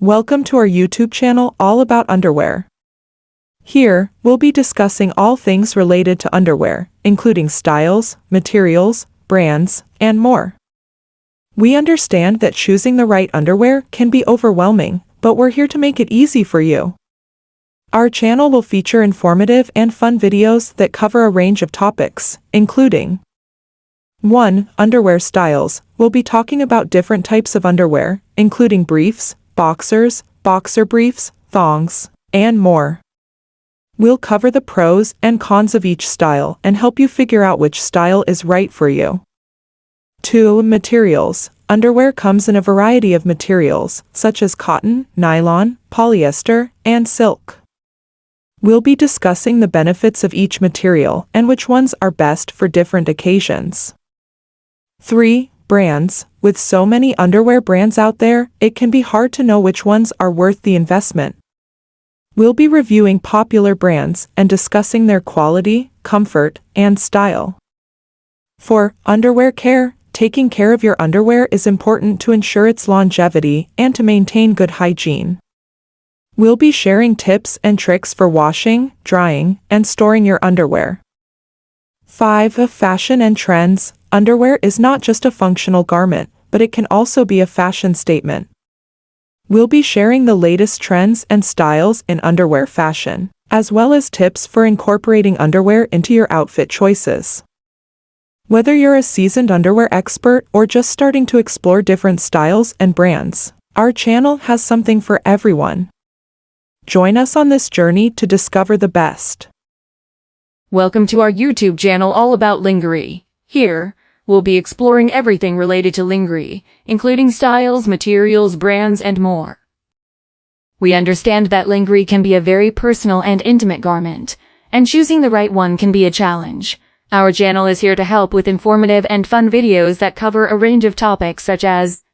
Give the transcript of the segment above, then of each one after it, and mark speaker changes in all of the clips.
Speaker 1: Welcome to our YouTube channel all about underwear. Here, we'll be discussing all things related to underwear, including styles, materials, brands, and more. We understand that choosing the right underwear can be overwhelming, but we're here to make it easy for you. Our channel will feature informative and fun videos that cover a range of topics, including 1. Underwear styles. We'll be talking about different types of underwear, including briefs, boxers, boxer briefs, thongs, and more. We'll cover the pros and cons of each style and help you figure out which style is right for you. 2. Materials. Underwear comes in a variety of materials, such as cotton, nylon, polyester, and silk. We'll be discussing the benefits of each material and which ones are best for different occasions. 3. Brands. With so many underwear brands out there, it can be hard to know which ones are worth the investment. We'll be reviewing popular brands and discussing their quality, comfort, and style. For Underwear care. Taking care of your underwear is important to ensure its longevity and to maintain good hygiene. We'll be sharing tips and tricks for washing, drying, and storing your underwear. 5. Of Fashion and trends. Underwear is not just a functional garment, but it can also be a fashion statement. We'll be sharing the latest trends and styles in underwear fashion, as well as tips for incorporating underwear into your outfit choices. Whether you're a seasoned underwear expert or just starting to explore different styles and brands, our channel has something for everyone. Join us on this journey to discover the best.
Speaker 2: Welcome to our YouTube channel all about lingerie. Here, we'll be exploring everything related to lingerie, including styles, materials, brands, and more. We understand that lingerie can be a very personal and intimate garment, and choosing the right one can be a challenge. Our channel is here to help with informative and fun videos that cover a range of topics such as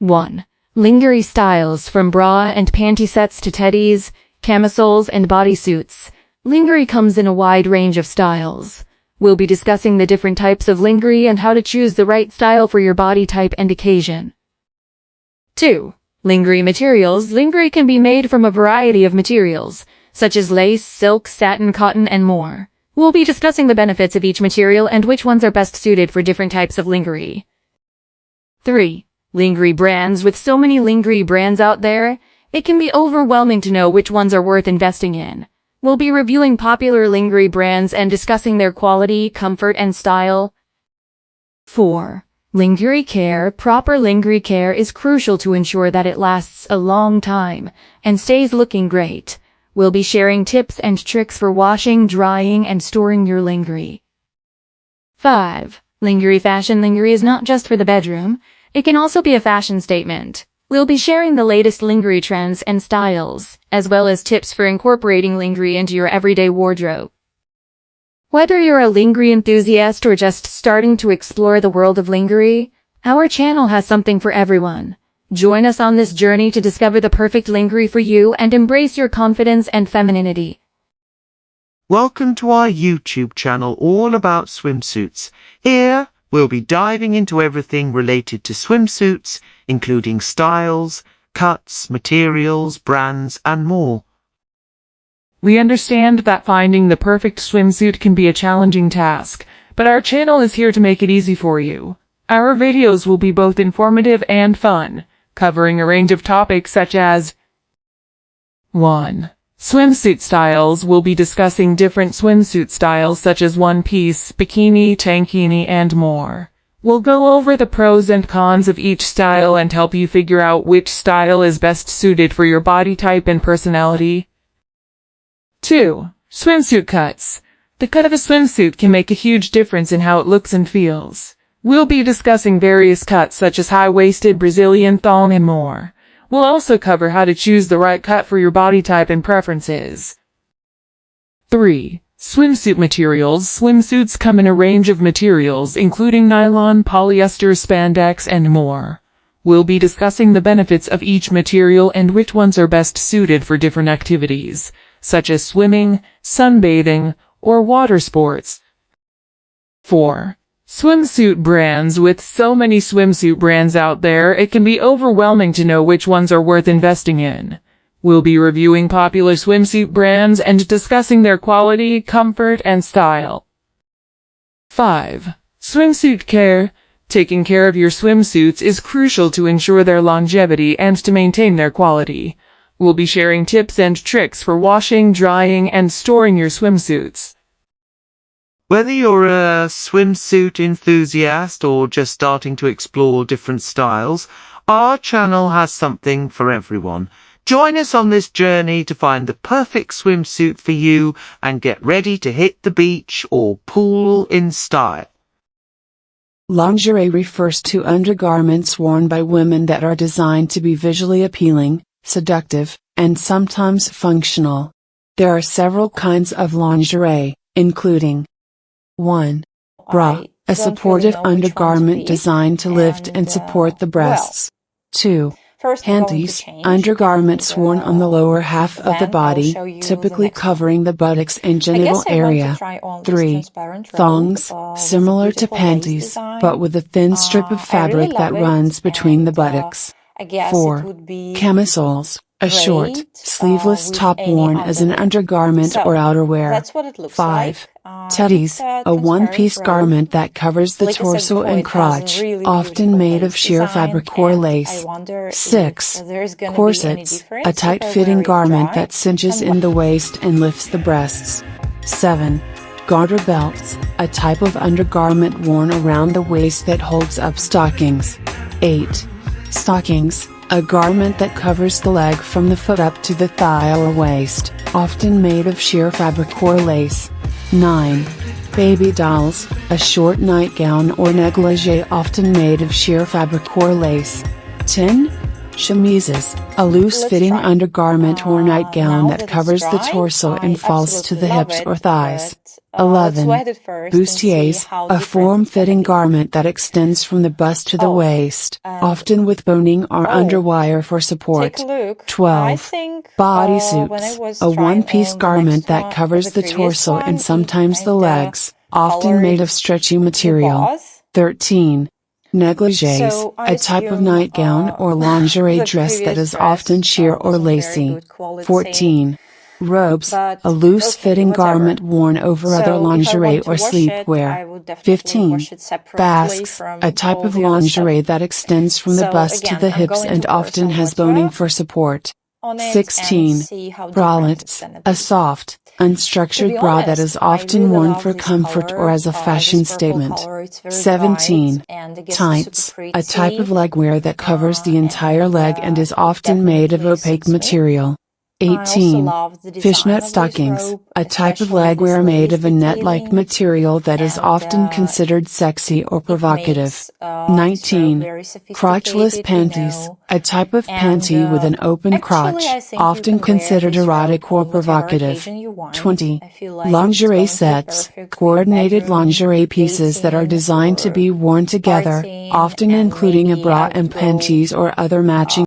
Speaker 2: 1. Lingerie styles from bra and panty sets to teddies, camisoles, and bodysuits. Lingerie comes in a wide range of styles. We'll be discussing the different types of lingerie and how to choose the right style for your body type and occasion. 2. Lingerie materials. Lingerie can be made from a variety of materials, such as lace, silk, satin, cotton, and more. We'll be discussing the benefits of each material and which ones are best suited for different types of lingerie. 3. Lingerie brands. With so many lingerie brands out there, it can be overwhelming to know which ones are worth investing in. We'll be reviewing popular lingerie brands and discussing their quality, comfort, and style. 4. Lingerie care. Proper lingerie care is crucial to ensure that it lasts a long time and stays looking great. We'll be sharing tips and tricks for washing, drying, and storing your lingerie. 5. Lingerie fashion. Lingerie is not just for the bedroom. It can also be a fashion statement. We'll be sharing the latest lingerie trends and styles, as well as tips for incorporating lingerie into your everyday wardrobe. Whether you're a lingerie enthusiast or just starting to explore the world of lingerie, our channel has something for everyone. Join us on this journey to discover the perfect lingerie for you and embrace your confidence and femininity.
Speaker 3: Welcome to our YouTube channel all about swimsuits. Here, we'll be diving into everything related to swimsuits, including styles, cuts, materials, brands, and more.
Speaker 4: We understand that finding the perfect swimsuit can be a challenging task, but our channel is here to make it easy for you. Our videos will be both informative and fun, covering a range of topics such as 1. Swimsuit styles We'll be discussing different swimsuit styles such as one-piece, bikini, tankini, and more. We'll go over the pros and cons of each style and help you figure out which style is best suited for your body type and personality. 2. Swimsuit cuts. The cut of a swimsuit can make a huge difference in how it looks and feels. We'll be discussing various cuts such as high-waisted, Brazilian thong, and more. We'll also cover how to choose the right cut for your body type and preferences. 3. Swimsuit materials. Swimsuits come in a range of materials, including nylon, polyester, spandex, and more. We'll be discussing the benefits of each material and which ones are best suited for different activities, such as swimming, sunbathing, or water sports. 4. Swimsuit brands With so many swimsuit brands out there, it can be overwhelming to know which ones are worth investing in. We'll be reviewing popular swimsuit brands and discussing their quality, comfort, and style. 5. Swimsuit care. Taking care of your swimsuits is crucial to ensure their longevity and to maintain their quality. We'll be sharing tips and tricks for washing, drying, and storing your swimsuits.
Speaker 3: Whether you're a swimsuit enthusiast or just starting to explore different styles, our channel has something for everyone. Join us on this journey to find the perfect swimsuit for you and get ready to hit the beach or pool in style.
Speaker 5: Lingerie refers to undergarments worn by women that are designed to be visually appealing, seductive, and sometimes functional. There are several kinds of lingerie, including 1. Bra, a supportive undergarment designed to lift and support the breasts. 2. Panties, undergarments worn on the lower half of the body, typically covering the buttocks and genital area. 3. Thongs, similar to panties, but with a thin strip of fabric that runs between the buttocks. 4. Camisoles, a short, sleeveless top worn as an undergarment or outerwear. 5. Teddies, a one-piece garment that covers the torso and crotch, often made of sheer fabric or lace. 6. Corsets, a tight-fitting garment that cinches in the waist and lifts the breasts. 7. Garter belts, a type of undergarment worn around the waist that holds up stockings. 8. Stockings, a garment that covers the leg from the foot up to the thigh or waist, often made of sheer fabric or lace. 9. Baby dolls, a short nightgown or negligee often made of sheer fabric or lace. 10. Chemises, a loose-fitting undergarment or nightgown that covers the torso and falls to the hips or thighs. 11. Bustiers, a form-fitting garment that extends from the bust to the waist, often with boning or underwire for support. 12. Bodysuits, a one-piece garment that covers the torso and sometimes the legs, often made of stretchy material. 13. Negligees, a type of nightgown or lingerie dress that is often sheer or lacy. 14. Robes, a loose-fitting garment worn over other lingerie or sleepwear. 15. Basques, a type of lingerie that extends from the bust to the hips and often has boning for support. 16. Bralettes, a soft, unstructured bra that is often worn for comfort or as a fashion statement. 17. Tights, a type of legwear that covers the entire leg and is often made of opaque material. 18. Fishnet stockings, a type of legwear made of a net-like material that is often considered sexy or provocative. 19. Crotchless panties, a type of panty with an open crotch, often considered erotic or provocative. 20. Lingerie sets, coordinated lingerie pieces that are designed to be worn together, often including a bra and panties or other matching